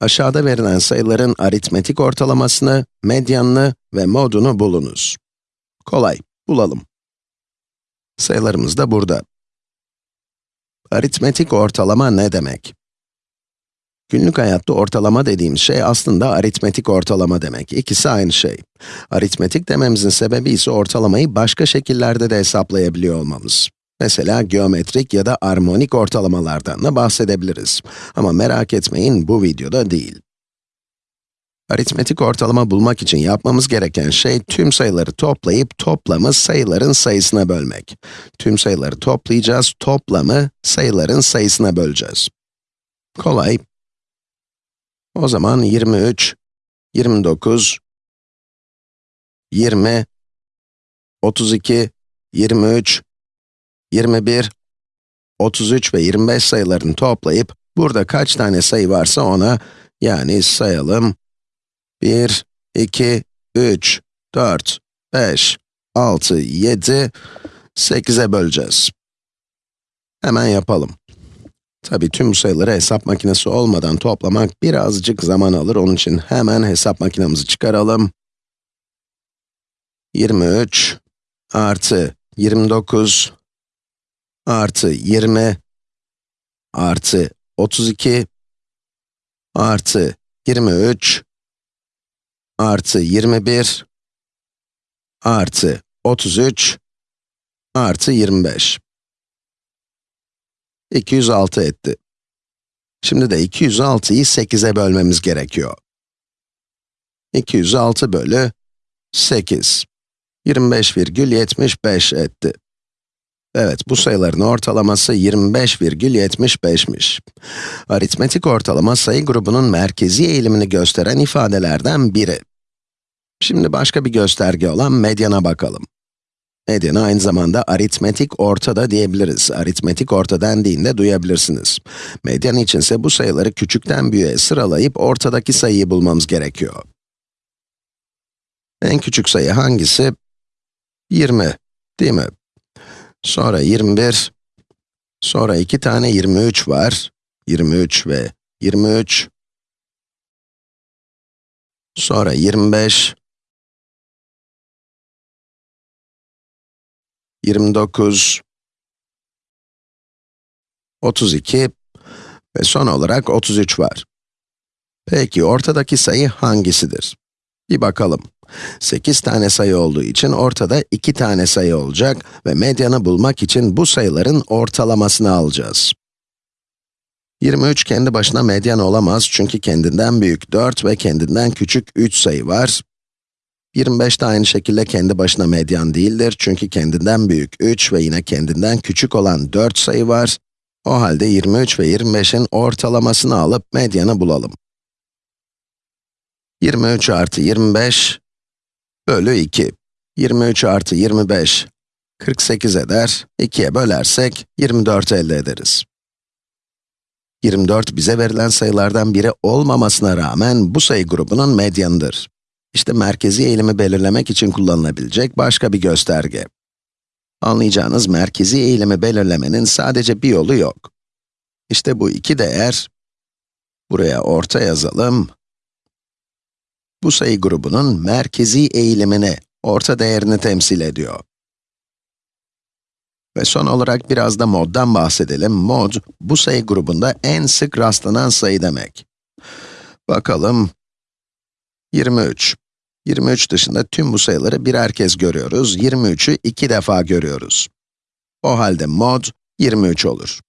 Aşağıda verilen sayıların aritmetik ortalamasını, medyanını ve modunu bulunuz. Kolay, bulalım. Sayılarımız da burada. Aritmetik ortalama ne demek? Günlük hayatta ortalama dediğimiz şey aslında aritmetik ortalama demek. İkisi aynı şey. Aritmetik dememizin sebebi ise ortalamayı başka şekillerde de hesaplayabiliyor olmamız. Mesela geometrik ya da armonik ortalamalardan da bahsedebiliriz. Ama merak etmeyin, bu videoda değil. Aritmetik ortalama bulmak için yapmamız gereken şey, tüm sayıları toplayıp toplamı sayıların sayısına bölmek. Tüm sayıları toplayacağız, toplamı sayıların sayısına böleceğiz. Kolay. O zaman 23, 29, 20, 32, 23, 21, 33 ve 25 sayılarını toplayıp, burada kaç tane sayı varsa ona, yani sayalım, 1, 2, 3, 4, 5, 6, 7, 8'e böleceğiz. Hemen yapalım. Tabii tüm sayıları hesap makinesi olmadan toplamak birazcık zaman alır. Onun için hemen hesap makinemizi çıkaralım. 23 artı 29 artı 20 artı 32 artı 23 artı 21 artı 33 artı 25. 206 etti. Şimdi de 206'yı 8'e bölmemiz gerekiyor. 206 bölü 8. 25,75 etti. Evet, bu sayıların ortalaması 25,75'miş. Aritmetik ortalama sayı grubunun merkezi eğilimini gösteren ifadelerden biri. Şimdi başka bir gösterge olan medyana bakalım. Medyana aynı zamanda aritmetik orta da diyebiliriz. Aritmetik orta dendiğinde duyabilirsiniz. Medyan içinse bu sayıları küçükten büyüğe sıralayıp ortadaki sayıyı bulmamız gerekiyor. En küçük sayı hangisi? 20, değil mi? Sonra 21, sonra iki tane 23 var. 23 ve 23. Sonra 25, 29, 32 ve son olarak 33 var. Peki ortadaki sayı hangisidir? Bir bakalım. 8 tane sayı olduğu için ortada 2 tane sayı olacak ve medyanı bulmak için bu sayıların ortalamasını alacağız. 23 kendi başına medyan olamaz çünkü kendinden büyük 4 ve kendinden küçük 3 sayı var. 25 de aynı şekilde kendi başına medyan değildir çünkü kendinden büyük 3 ve yine kendinden küçük olan 4 sayı var. O halde 23 ve 25'in ortalamasını alıp medyanı bulalım. 23 artı 25 bölü 2. 23 artı 25, 48 eder. 2'ye bölersek 24 elde ederiz. 24 bize verilen sayılardan biri olmamasına rağmen bu sayı grubunun medyanıdır. İşte merkezi eğilimi belirlemek için kullanılabilecek başka bir gösterge. Anlayacağınız merkezi eğilimi belirlemenin sadece bir yolu yok. İşte bu iki değer, buraya orta yazalım. Bu sayı grubunun merkezi eğilimini, orta değerini temsil ediyor. Ve son olarak biraz da moddan bahsedelim. Mod, bu sayı grubunda en sık rastlanan sayı demek. Bakalım, 23. 23 dışında tüm bu sayıları birer kez görüyoruz. 23'ü iki defa görüyoruz. O halde mod 23 olur.